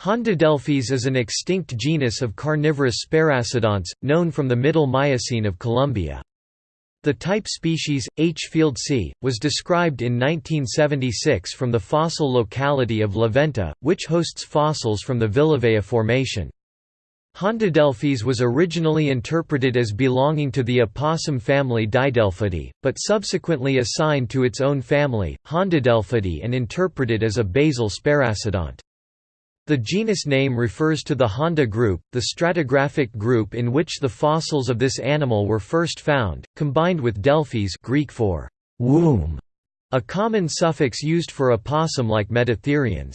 Hondadelphis is an extinct genus of carnivorous sparassodonts, known from the Middle Miocene of Colombia. The type species, H. fieldsi, was described in 1976 from the fossil locality of La Venta, which hosts fossils from the Villavieja Formation. Hondadelphis was originally interpreted as belonging to the opossum family Didelphidae, but subsequently assigned to its own family, Hondadelphidae and interpreted as a basal sparassodont. The genus name refers to the Honda group, the stratigraphic group in which the fossils of this animal were first found, combined with delphis Greek for womb, a common suffix used for opossum-like metatherians.